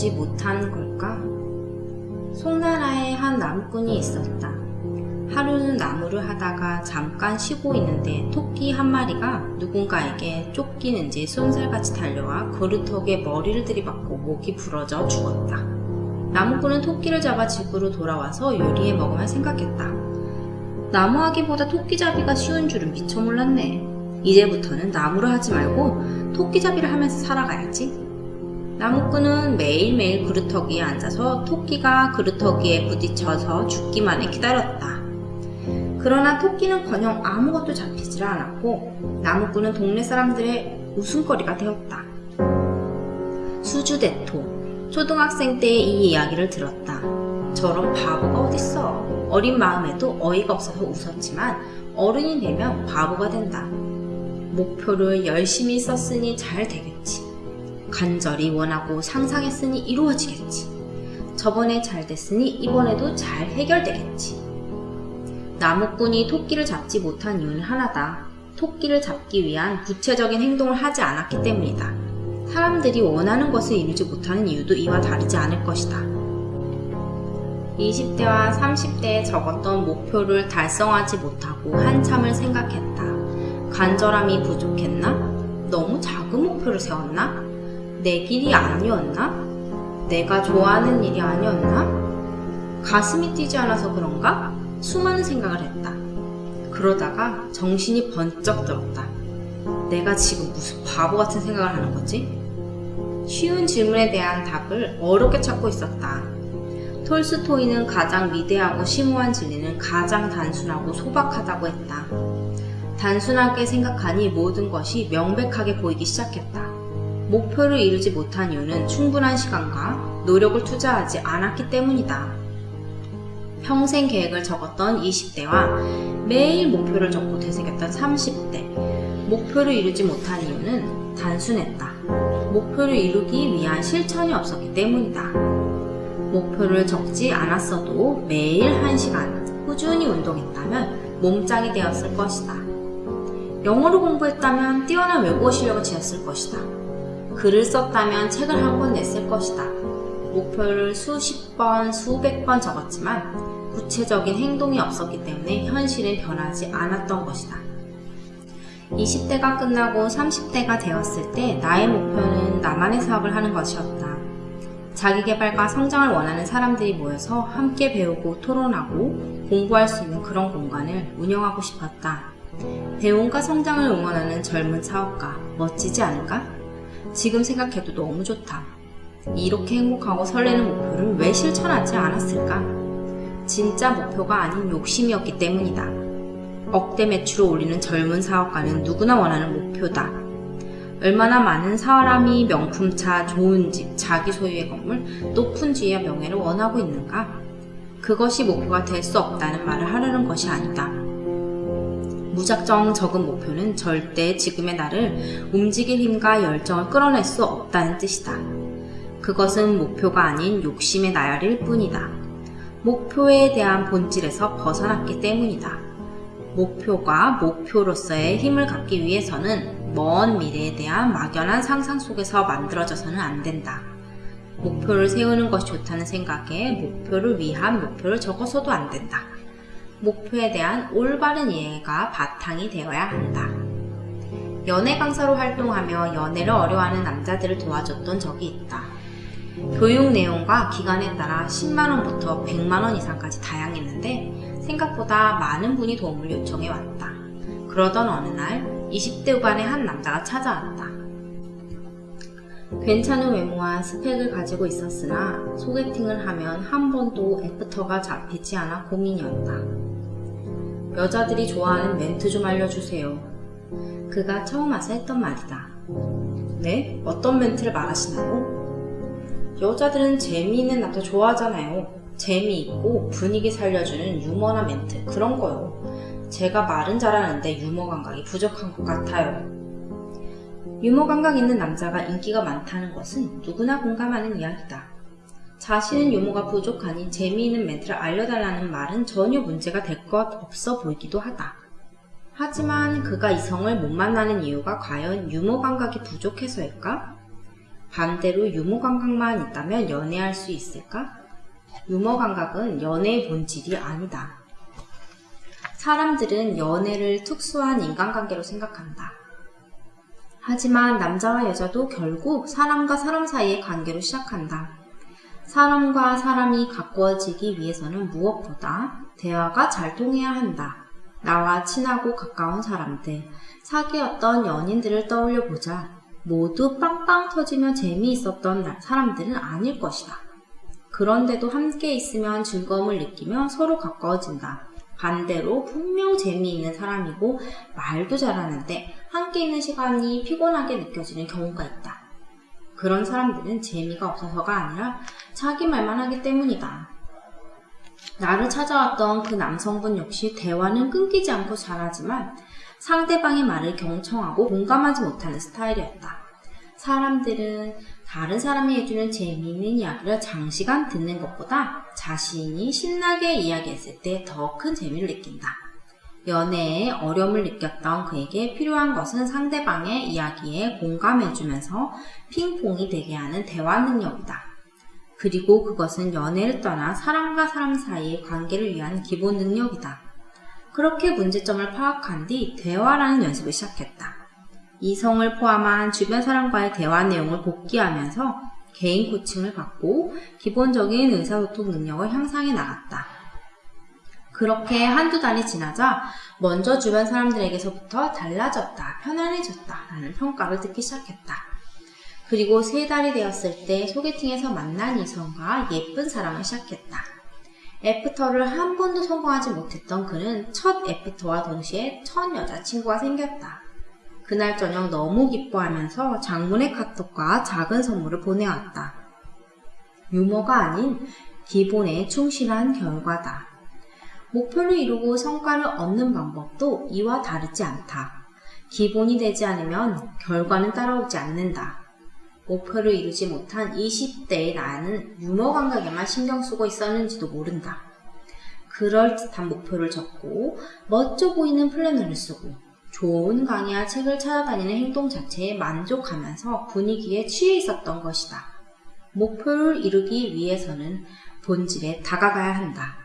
보지 못한 걸까? 송나라에 한 나무꾼이 있었다. 하루는 나무를 하다가 잠깐 쉬고 있는데 토끼 한 마리가 누군가에게 쫓기는지 쏜살같이 달려와 그루턱에 머리를 들이받고 목이 부러져 죽었다. 나무꾼은 토끼를 잡아 집으로 돌아와서 요리해 먹으며 생각했다. 나무하기보다 토끼잡이가 쉬운 줄은 미처 몰랐네. 이제부터는 나무를 하지 말고 토끼잡이를 하면서 살아가야지. 나무꾼은 매일매일 그루터기에 앉아서 토끼가 그루터기에 부딪혀서 죽기만을 기다렸다. 그러나 토끼는커녕 아무것도 잡히질 않았고 나무꾼은 동네 사람들의 웃음거리가 되었다. 수주대토 초등학생 때의 이 이야기를 들었다. 저런 바보가 어딨어. 어린 마음에도 어이가 없어서 웃었지만 어른이 되면 바보가 된다. 목표를 열심히 썼으니 잘 되겠지. 간절히 원하고 상상했으니 이루어지겠지. 저번에 잘 됐으니 이번에도 잘 해결되겠지. 나무꾼이 토끼를 잡지 못한 이유는 하나다. 토끼를 잡기 위한 구체적인 행동을 하지 않았기 때문이다. 사람들이 원하는 것을 이루지 못하는 이유도 이와 다르지 않을 것이다. 20대와 30대에 적었던 목표를 달성하지 못하고 한참을 생각했다. 간절함이 부족했나? 너무 작은 목표를 세웠나? 내 길이 아니었나? 내가 좋아하는 일이 아니었나? 가슴이 뛰지 않아서 그런가? 수많은 생각을 했다. 그러다가 정신이 번쩍 들었다. 내가 지금 무슨 바보 같은 생각을 하는 거지? 쉬운 질문에 대한 답을 어렵게 찾고 있었다. 톨스토이는 가장 위대하고 심오한 진리는 가장 단순하고 소박하다고 했다. 단순하게 생각하니 모든 것이 명백하게 보이기 시작했다. 목표를 이루지 못한 이유는 충분한 시간과 노력을 투자하지 않았기 때문이다. 평생 계획을 적었던 20대와 매일 목표를 적고 되새겼던 30대. 목표를 이루지 못한 이유는 단순했다. 목표를 이루기 위한 실천이 없었기 때문이다. 목표를 적지 않았어도 매일 1시간 꾸준히 운동했다면 몸짱이 되었을 것이다. 영어를 공부했다면 뛰어난 외국어 실력을 지었을 것이다. 글을 썼다면 책을 한 권 냈을 것이다. 목표를 수십 번, 수백 번 적었지만 구체적인 행동이 없었기 때문에 현실은 변하지 않았던 것이다. 20대가 끝나고 30대가 되었을 때 나의 목표는 나만의 사업을 하는 것이었다. 자기개발과 성장을 원하는 사람들이 모여서 함께 배우고 토론하고 공부할 수 있는 그런 공간을 운영하고 싶었다. 배움과 성장을 응원하는 젊은 사업가, 멋지지 않은가? 지금 생각해도 너무 좋다. 이렇게 행복하고 설레는 목표를 왜 실천하지 않았을까? 진짜 목표가 아닌 욕심이었기 때문이다. 억대 매출을 올리는 젊은 사업가는 누구나 원하는 목표다. 얼마나 많은 사람이 명품차, 좋은 집, 자기 소유의 건물, 높은 지위와 명예를 원하고 있는가? 그것이 목표가 될 수 없다는 말을 하려는 것이 아니다. 무작정 적은 목표는 절대 지금의 나를 움직일 힘과 열정을 끌어낼 수 없다는 뜻이다. 그것은 목표가 아닌 욕심의 나열일 뿐이다. 목표에 대한 본질에서 벗어났기 때문이다. 목표가 목표로서의 힘을 갖기 위해서는 먼 미래에 대한 막연한 상상 속에서 만들어져서는 안 된다. 목표를 세우는 것이 좋다는 생각에 목표를 위한 목표를 적어서도 안 된다. 목표에 대한 올바른 이해가 바탕이 되어야 한다. 연애 강사로 활동하며 연애를 어려워하는 남자들을 도와줬던 적이 있다. 교육 내용과 기간에 따라 10만원부터 100만원 이상까지 다양했는데 생각보다 많은 분이 도움을 요청해 왔다. 그러던 어느 날 20대 후반의 한 남자가 찾아왔다. 괜찮은 외모와 스펙을 가지고 있었으나 소개팅을 하면 한 번도 애프터가 잡히지 않아 고민이었다. 여자들이 좋아하는 멘트 좀 알려주세요. 그가 처음 와서 했던 말이다. 네? 어떤 멘트를 말하시나요? 여자들은 재미있는 남자 좋아하잖아요. 재미있고 분위기 살려주는 유머나 멘트 그런 거요. 제가 말은 잘하는데 유머 감각이 부족한 것 같아요. 유머 감각 있는 남자가 인기가 많다는 것은 누구나 공감하는 이야기다. 자신은 유머가 부족하니 재미있는 멘트를 알려달라는 말은 전혀 문제가 될 것 없어 보이기도 하다. 하지만 그가 이성을 못 만나는 이유가 과연 유머 감각이 부족해서일까? 반대로 유머 감각만 있다면 연애할 수 있을까? 유머 감각은 연애의 본질이 아니다. 사람들은 연애를 특수한 인간관계로 생각한다. 하지만 남자와 여자도 결국 사람과 사람 사이의 관계로 시작한다. 사람과 사람이 가까워지기 위해서는 무엇보다 대화가 잘 통해야 한다. 나와 친하고 가까운 사람들, 사귀었던 연인들을 떠올려 보자. 모두 빵빵 터지며 재미있었던 사람들은 아닐 것이다. 그런데도 함께 있으면 즐거움을 느끼며 서로 가까워진다. 반대로 분명 재미있는 사람이고 말도 잘하는데 함께 있는 시간이 피곤하게 느껴지는 경우가 있다. 그런 사람들은 재미가 없어서가 아니라 자기 말만 하기 때문이다. 나를 찾아왔던 그 남성분 역시 대화는 끊기지 않고 잘하지만 상대방의 말을 경청하고 공감하지 못하는 스타일이었다. 사람들은 다른 사람이 해주는 재미있는 이야기를 장시간 듣는 것보다 자신이 신나게 이야기했을 때 더 큰 재미를 느낀다. 연애에 어려움을 느꼈던 그에게 필요한 것은 상대방의 이야기에 공감해주면서 핑퐁이 되게 하는 대화 능력이다. 그리고 그것은 연애를 떠나 사람과 사람 사이의 관계를 위한 기본 능력이다. 그렇게 문제점을 파악한 뒤 대화라는 연습을 시작했다. 이성을 포함한 주변 사람과의 대화 내용을 복기하면서 개인 코칭을 받고 기본적인 의사소통 능력을 향상해 나갔다. 그렇게 한두 달이 지나자 먼저 주변 사람들에게서부터 달라졌다, 편안해졌다 라는 평가를 듣기 시작했다. 그리고 세 달이 되었을 때 소개팅에서 만난 이성과 예쁜 사랑을 시작했다. 애프터를 한 번도 성공하지 못했던 그는 첫 애프터와 동시에 첫 여자친구가 생겼다. 그날 저녁 너무 기뻐하면서 장문의 카톡과 작은 선물을 보내왔다. 유머가 아닌 기본에 충실한 결과다. 목표를 이루고 성과를 얻는 방법도 이와 다르지 않다. 기본이 되지 않으면 결과는 따라오지 않는다. 목표를 이루지 못한 20대의 나는 유머 감각에만 신경 쓰고 있었는지도 모른다. 그럴듯한 목표를 적고 멋져 보이는 플래너를 쓰고 좋은 강의와 책을 찾아다니는 행동 자체에 만족하면서 분위기에 취해 있었던 것이다. 목표를 이루기 위해서는 본질에 다가가야 한다.